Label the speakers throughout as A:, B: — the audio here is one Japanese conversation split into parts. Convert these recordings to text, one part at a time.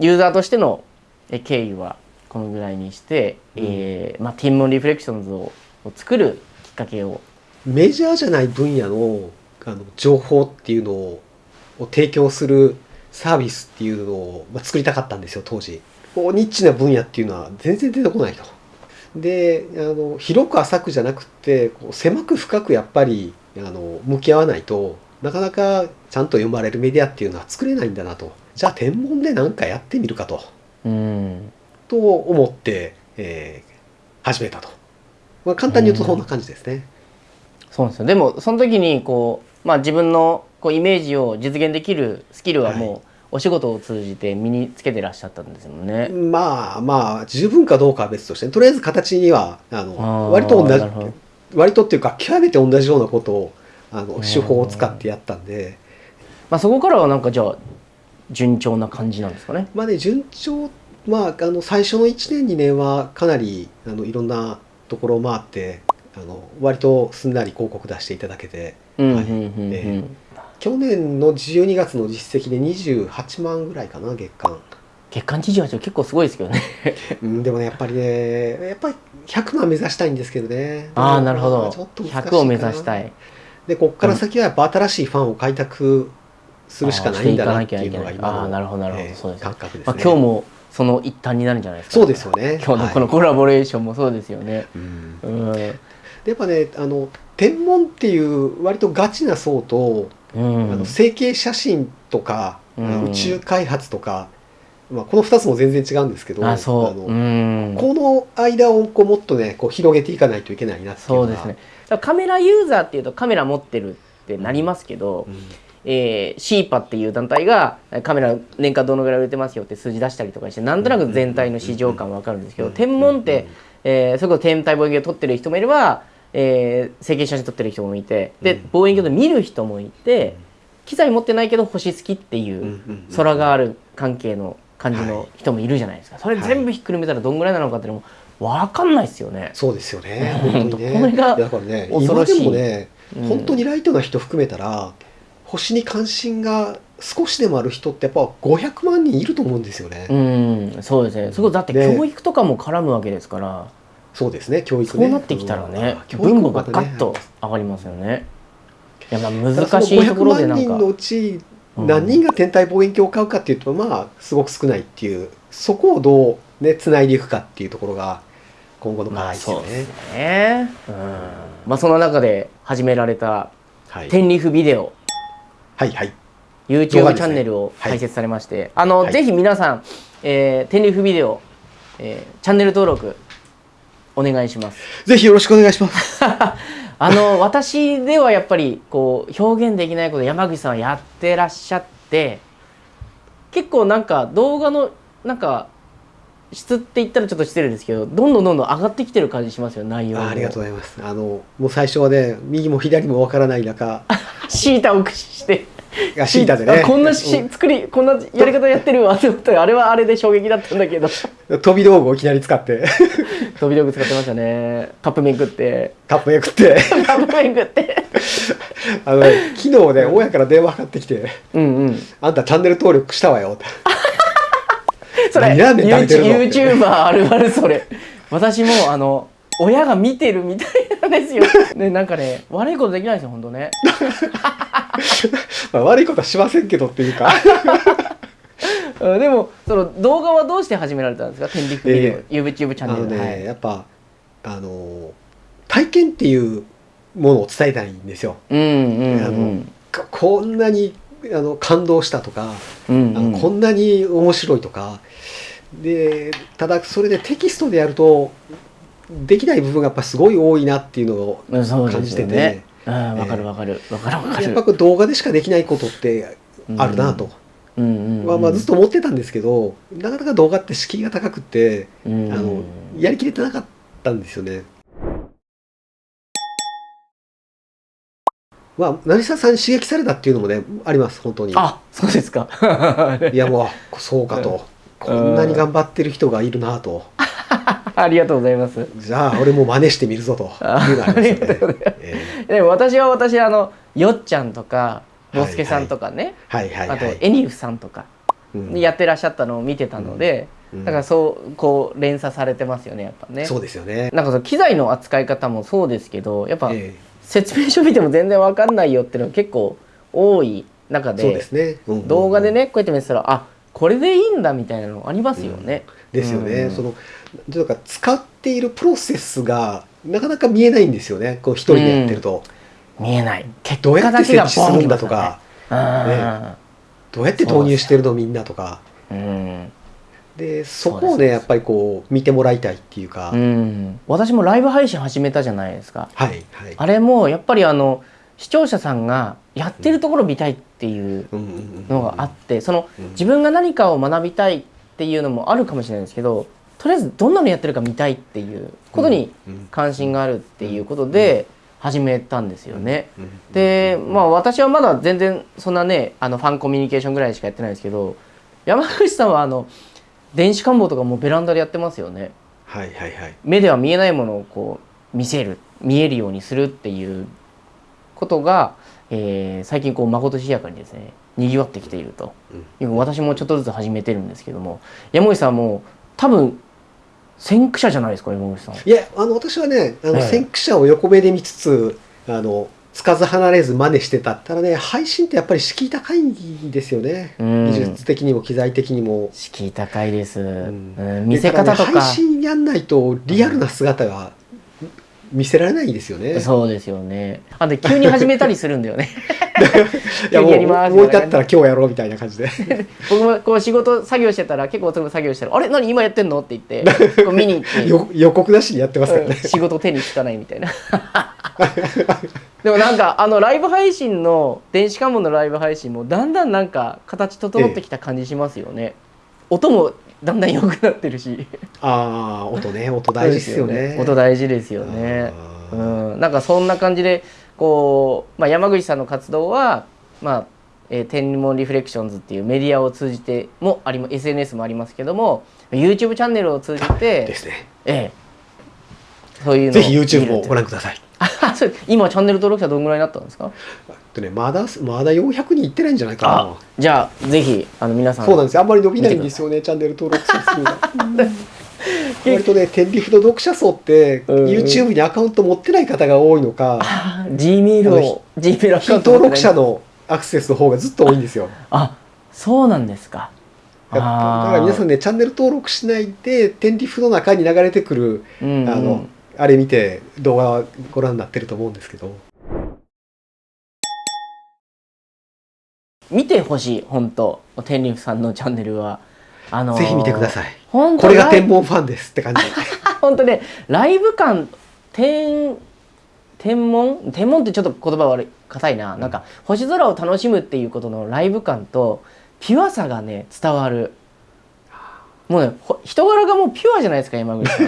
A: ユーザーとしての経緯はこのぐらいにして、うん、えー、まあ、ティンモンリフレクションズを作るきっかけを。
B: メジャーじゃない分野のあの情報っていうのを提供するサービスっていうのを、まあ、作りたかったんですよ当時。ニッチな分野っていうのは全然出てこないと。であの広く浅くじゃなくてこう狭く深くやっぱりあの向き合わないとなかなかちゃんと読まれるメディアっていうのは作れないんだなとじゃあ天文で何かやってみるかと、うん、と思って、えー、始めたと、まあ、簡単に言うとそんな感じですね。うん
A: そうですよ。でもその時にこう、まあ、自分のこうイメージを実現できるスキルはもう、お仕事を通じて身につけてらっしゃったんですよね。
B: まあまあ十分かどうかは別としてとりあえず形にはあの割と同じ割とっていうか極めて同じようなことをあの手法を使ってやったんで、
A: まあ、そこからはなんかじゃあ順調な感じなんですかね。
B: まあね順調まああの最初の1年2年はかなりあのいろんなところを回ってあの割とすんなり広告出していただけて、去年の12月の実績で28万ぐらいかな月間。
A: 月間28結構すごいですけどね。
B: うん、でもねやっぱりねやっぱり100万目指したいんですけどね。
A: ああなるほど。ちょっと100を目指したい。
B: でここから先はやっぱ新しいファンを開拓するしかないんだなっていうのが今の、あなるほどなるほど、そうです、感覚ですね、まあ、
A: 今日もその一端になるんじゃないですか、
B: そうですよね。
A: 今日のこのコラボレーションもそうですよね、うん、
B: うん。やっぱねあの天文っていう割とガチな層と、うん、あの成形写真とか、うん、宇宙開発とか、まあ、この2つも全然違うんですけどあ
A: そう、うん、
B: この間をこうもっとねこう広げていかないといけないなっていうそうですね。
A: カメラユーザーっていうとカメラ持ってるってなりますけど、うんえー、シーパっていう団体がカメラ年間どのぐらい売れてますよって数字出したりとかしてなんとなく全体の市場感わかるんですけど天文って、えー、それこそ天体望遠鏡を撮ってる人もいればえー、成形写真撮ってる人もいてで望遠鏡で見る人もいて機材持ってないけど星好きっていう空がある関係の感じの人もいるじゃないですかそれ全部ひっくるめたらどんぐらいなのかっていうのも分かんないですよね。
B: そうですよね。本当にね。これがだからね、今でもね、本当にライトな人含めたら、星に関心が少しでもある人ってやっぱ500万人いると思うんですよね。
A: うん、そうですね。そこだって教育とかも絡むわけですから。
B: そうですね教育
A: ねそうなってきたらね、分母がガッと上がりますよね。いやまあ難しいところでなんか。
B: 人のうち何人が天体望遠鏡を買うかっていうと、まあすごく少ないっていうそこをどうねつないでいくかっていうところが今後の課題ですよね。まあ、そうね。
A: うん。まあその中で始められた天リフビデオ。
B: はいはい。
A: YouTube チャンネルを開設されまして、はい、あの、はい、ぜひ皆さん、えー、天リフビデオ、えー、チャンネル登録お願いします。
B: ぜひよろしくお願いします。
A: あの私ではやっぱりこう表現できないこと山口さんはやってらっしゃって結構なんか動画のなんか質って言ったらちょっと失礼ですけどどんどんどんどん上がってきてる感じしますよ内容
B: ありがとうございますあのもう最初はね右も左もわからない中
A: シータを駆使して。
B: がシータでね。
A: こんなし、作りこんなやり方やってるわと思ったらあれはあれで衝撃だったんだけど。
B: 飛び道具をいきなり使って。
A: 飛び道具使ってましたね。カップ麺食って。
B: カップ麺食って。
A: カップ麺食って。
B: あの、昨日ね親から電話かかってきて「うんうん、あんたチャンネル登録したわよ」って
A: それ YouTuber あるあるそれ。私もあの親が見てるみたいなんですよ。ね、なんかね、悪いことできないですよ、本当ね。
B: まあ、悪いことはしませんけどっていうか
A: でも、その動画はどうして始められたんですか、天理ビデオ、えー、YouTube チャンネル。
B: ね、はい、やっぱ、あの体験っていうものを伝えたいんですよ。うんうん、うん、あのこんなにあの感動したとか、うんうん、あのこんなに面白いとかでただそれでテキストでやるとできない部分がやっぱすごい多いなっていうのを感じてて。
A: わ、ね、かるわかる。わかるわかる。
B: やっぱ動画でしかできないことってあるなと、うんまあ、まあずっと思ってたんですけどなかなか動画って敷居が高くて、あのやりきれてなかったんですよね。まあ、成沢さんに刺激されたっていうのもねあります本当に。
A: あそうですか。
B: いやもうそうかと。こんなに頑張ってる人がいるなと
A: ありがとうございます。
B: じゃあ俺も真似してみるぞと。
A: でも私は私あのよっちゃんとかボスケさんとかね、あとエニフさんとか
B: うん。
A: やってらっしゃったのを見てたので、
B: うん。
A: だからそうこう連鎖されてますよねやっぱね。
B: そうですよね。
A: なんかその機材の扱い方もそうですけどやっぱ
B: え
A: 説明書見ても全然わかんないよっていうのが結構多い中で
B: えそうですね。
A: 動画でねこうやって見てたらあこれでいいんだみたいなのありますよね。
B: ですよね、
A: うん。
B: そのなんか使っているプロセスがなかなか見えないんですよね。こう一人でやってると、
A: 見えない。結
B: どうやって設
A: 果だけが
B: 置するんだとか、
A: ってます
B: どうやって投入してるのみんなとか。
A: ね。
B: でそこをねやっぱりこう見てもらいたいっていうか、
A: うん、うん、私もライブ配信始めたじゃないですか。
B: はいはい。
A: あれもやっぱりあの視聴者さんがやってるところ見たいっていうのがあってその
B: うん。
A: 自分が何かを学びたいっていうのもあるかもしれないですけどとりあえずどんなのやってるか見たいっていうことに
B: うん
A: 関心があるっていうことで始めたんですよね。
B: うん
A: でまあ私はまだ全然そんなねあのファンコミュニケーションぐらいしかやってないですけど山口さんはあの電子官房とかもうベランダでやってますよね。
B: はいはいはい。
A: 目では見えないものをこう見せる見えるようにするっていうことが、えー最近こうまことしやかにですねにぎわってきていると。いう私もちょっとずつ始めてるんですけども山口さんも多分先駆者じゃないですか山口さん。
B: いやあの私はねあの、
A: ええ。
B: 先駆者を横目で見つつあのつかず離れず真似してたただね配信ってやっぱり敷居高いんですよね、
A: うん。
B: 技術的にも機材的にも。
A: 敷居高いです、
B: ん。
A: うん。見せ方とか。
B: ね配信やんないとリアルな姿が見せられないですよね、
A: そうですよね。あで急に始めたりするんだよね。
B: いやもう
A: やります
B: 思い立ったら今日やろうみたいな感じで。
A: 僕もこう仕事作業してたら結構遅く作業してたら「あれ？何今やってんの?」って言ってこう見に行って。
B: よ予告なしにやってますから
A: うん
B: ね、
A: 仕事手につかないみたいな。でもなんかあのライブ配信の電子関門のライブ配信もだんだんなんか形整ってきた感じしますよね、音もだんだん良くなってるし。
B: ああ音ね音大事 ですよね。
A: 音大事ですよね。
B: あ
A: う
B: ー
A: ん。なんかそんな感じでこう、まあ、山口さんの活動はまあえー天文リフレクションズっていうメディアを通じてもありま SNS もありますけども YouTube チャンネルを通じて
B: ですね。
A: ええ。そういうの
B: ぜひ YouTube も
A: と
B: ご覧ください
A: 今チャンネル登録者どんぐらいになったんですか？
B: とねまだまだ400人いってないんじゃないか
A: あじゃあぜひあの皆さ
B: なん。そうなんですよ。あんまり伸びないんですよねチャンネル登録者数が。割とね天理フの読者層って YouTube にアカウント持ってない方が多いのか
A: あ G メールを G メールア
B: 非
A: カウント
B: 登録者のアクセスの方がずっと多いんですよ。
A: あそうなんですか。
B: だだから皆さんねチャンネル登録しないで天理フの中に流れてくる
A: ん、うんうん。
B: あのあれ見て動画ご覧になってると思うんですけど。
A: 見てほしい本当。天竜さんのチャンネルは。あのー
B: ぜひ見てください。
A: 本当
B: これが天文ファンですって感じ。
A: 本当ねライブ感天天文？天文ってちょっと言葉悪い硬いな、なんか星空を楽しむっていうことのライブ感とピュアさがね伝わるもうねほ人柄がもうピュアじゃないですか山口さん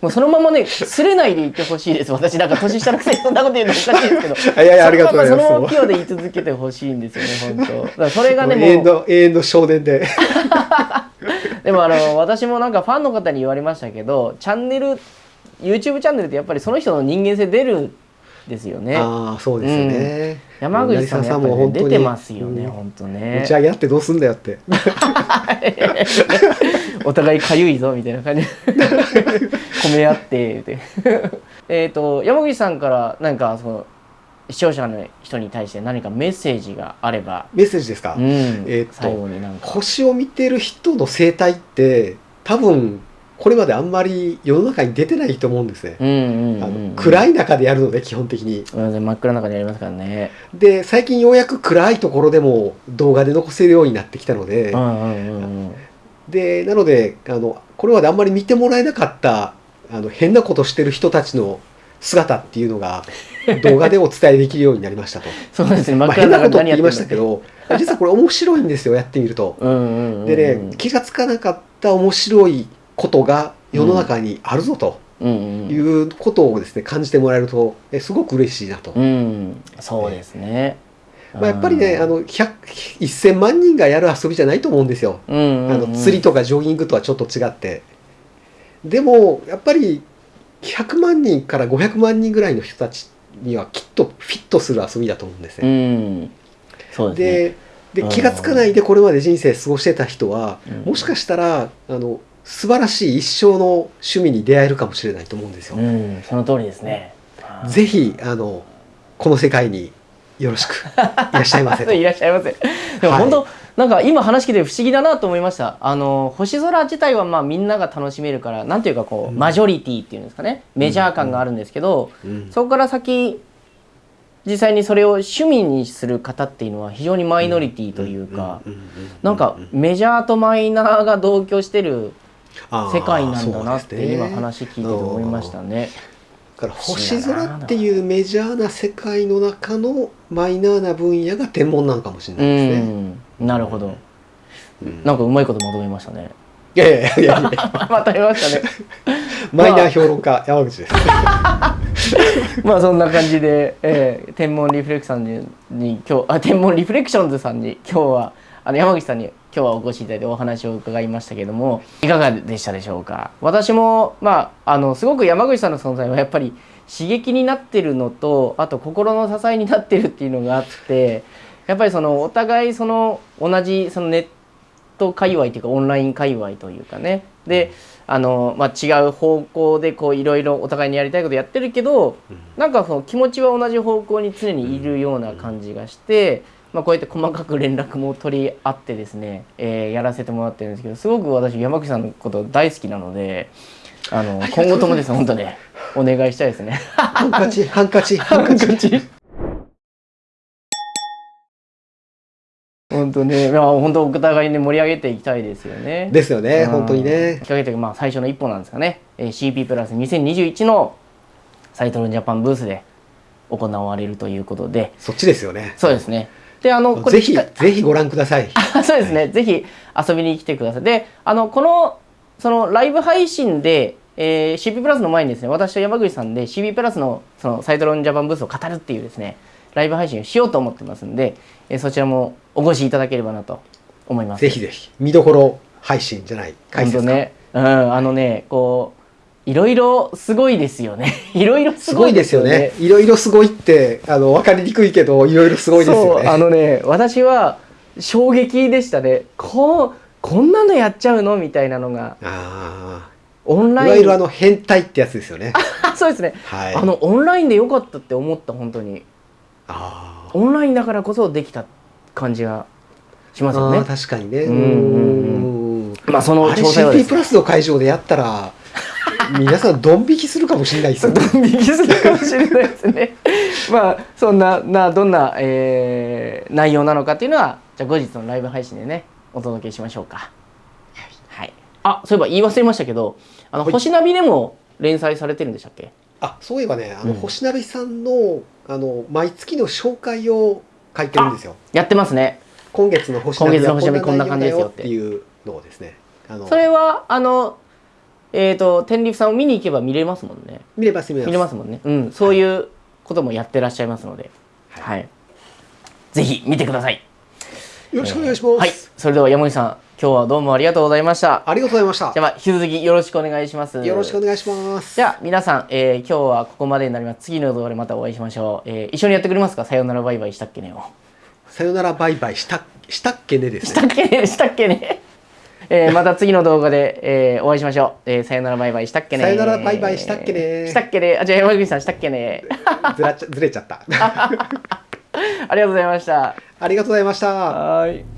A: もうそのままねすれないでいてほしいです。私なんか年下のくせにそんなこと言うのおかしいですけど。
B: いやいやありがとうございます。
A: そのままピュアで言い続けてほしいんですよね本当。だからそれがね
B: 永遠
A: もう
B: の永遠の少年で。
A: でもあの私もなんかファンの方に言われましたけどチャンネル YouTube チャンネルってやっぱりその人の人間性出るんですよね。
B: ああそうですよね、
A: 山口さんもやっぱり、ね、
B: 本当に
A: 出てますよね、
B: うん
A: 本当
B: 持
A: ね。
B: ち上げ合ってどうすんだよって。
A: お互いかゆいぞみたいな感じ。褒め合ってって。えっと山口さんから何かその視聴者の人に対して何かメッセージがあれば、
B: メッセージですか、
A: うん。
B: えーっと星を見てる人の生態って多分これまであんまり世の中に出てないと思うんですね、
A: うんうん
B: 暗い中でやるので基本的に。
A: うん真っ暗な中でやりますからね。
B: で最近ようやく暗いところでも動画で残せるようになってきたので、
A: うんうんうんうん。
B: でなのであのこれまであんまり見てもらえなかったあの変なことしてる人たちの姿っていうのが 動画でお伝えできるようになりましたと。
A: そうですね。真
B: まあ
A: っ暗な
B: 変なことって言いましたけど実はこれ面白いんですよやってみると。
A: うんうんうんうん。
B: でね気がつかなかった面白いことが世の中にあるぞということをですね感じてもらえるとえすごく嬉しいなと。
A: うん。そうですね、
B: まあ、やっぱりねあの100 1000万人がやる遊びじゃないと思うんですよ。あの釣りとかジョギングとはちょっと違って。でもやっぱり100万人から500万人ぐらいの人たちにはきっとフィットする遊びだと思うんです
A: う
B: ね。
A: ん。そうですね。
B: でで気が付かないでこれまで人生過ごしてた人は、
A: うん。
B: もしかしたらあの素晴らしい一生の趣味に出会えるかもしれないと思うんですよ。
A: うんその通りですね。
B: ぜひあのこの世界によろしく いらっしゃいませと。
A: いらっしゃいませ。でも
B: はい。
A: 本当、なんか今話聞いて不思議だなと思いました。あの星空自体はまあみんなが楽しめるから、なんていうかこう、
B: うん。
A: マジョリティっていうんですかね、メジャー感があるんですけど、
B: うん。
A: そこから先実際にそれを趣味にする方っていうのは非常にマイノリティというか、なんかメジャーとマイナーが同居してる世界なんだなって今話聞いてて思いましたね。
B: だから星空っていうメジャーな世界の中のマイナーな分野が天文なのかもしれ
A: う
B: ないですね。
A: ん、なるほど。
B: うん
A: なんかうまいことまとめましたね。
B: いやいやいやいや
A: まとめましたね。
B: マイナー評論家山口です。
A: まあそんな感じで、えー天文リフレクションにに今日あ天文リフレクションズさんに今日はあの山口さんに今日はお越しいただいてお話を伺いましたけどもいかがでしたでしょうか？私もまああのすごく山口さんの存在はやっぱり刺激になってるのとあと心の支えになってるっていうのがあってやっぱりそのお互いその同じそのネット界隈というかオンライン界隈というかね。であの、まあ、違う方向でこういろいろお互いにやりたいことやってるけどなんかその気持ちは同じ方向に常にいるような感じがして、まあ、こうやって細かく連絡も取り合ってですね、えーやらせてもらってるんですけどすごく私山口さんのこと大好きなのであの今後ともですね本当ねお願いしたいですね。
B: ハンカチハンカチハンカチ。
A: 本当ね、まあ、本当お互いにね盛り上げていきたいですよね。
B: ですよね
A: うん
B: 本当にね。
A: きっかけというかまあ最初の一歩なんですかね、えー CP プラス2021のサイトルジャパンブースで行われるということで
B: そっちですよね。
A: そうですねであのこ
B: ぜひ
A: か
B: ぜひご覧ください。
A: あそうですね、ぜひ遊びに来てください。であのこのそのライブ配信で、えー CP プラスの前にですね私と山口さんで CP プラスのそのサイトロンジャパンブースを語るっていうですねライブ配信をしようと思ってますんで、えーそちらもお越しいただければなと思います。
B: ぜひぜひ。見どころ配信じゃない。解説か。
A: ね、うん、あのね、こう、いろいろすごいですよね。いろいろすごい
B: ですよね。いろいろすごいってあの分かりにくいけどいろいろすごいですよ
A: そう、あ
B: ね。
A: のね、私は衝撃でしたね。こう、こんなのやっちゃうのみたいなのが、
B: あ
A: オン
B: あ。
A: ライン。
B: いわゆるあの変態ってやつですよね。
A: そうですね。
B: はい。
A: あの、オンラインでよかったって思った、本当に。
B: あー
A: オンラインだからこそできた感じがしますよね。
B: 確かにね。
A: うん
B: うん
A: まあ、その
B: あれ
A: 詳細はで
B: CP
A: す
B: プラスの会場でやったら皆さんドン引きするかもしれないですよね。
A: ドン引きするかもしれないですね。まあそんななどんな、えー内容なのかっていうのはじゃあ後日のライブ配信でねお届けしましょうか。はい。あそういえば言い忘れましたけどあの
B: はい
A: 星ナビでも連載されてるんでしたっけ？
B: あそういえばねあの、
A: うん
B: 星鍋さんのあの毎月の紹介を書いてるんですよ。
A: やってますね。
B: 今月の星鍋
A: 今月の星鍋
B: は
A: こんな感じですよっ
B: ってていうのをですね
A: それはあのえっ、と天理さんを見に行けば見れますもんね。
B: 見れます見れます
A: 見れますもんね。うんそういうこともやってらっしゃいますので、はい。ぜひ見てください。
B: よろしくお願いします、
A: はい。それでは山口さん今日はどうもありがとうございました。
B: ありがとうございました
A: じゃあまあ引き続きよろしくお願いします。
B: よろしくお願いします
A: じゃあ皆さん、えー今日はここまでになります。次の動画でまたお会いしましょう。えー一緒にやってくれますか？さよならバイバイしたっけねを。
B: さよならバイバイしたしたっけねですね
A: したっけね？したっけね？えーまた次の動画で、えーお会いしましょう。えーさよならバイバイしたっけね
B: さよならバイバイしたっけね
A: したっけねあ、じゃあ山口さんしたっけね
B: ずらっちゃずれちゃった
A: ありがとうございました。
B: ありがとうございました
A: はーい。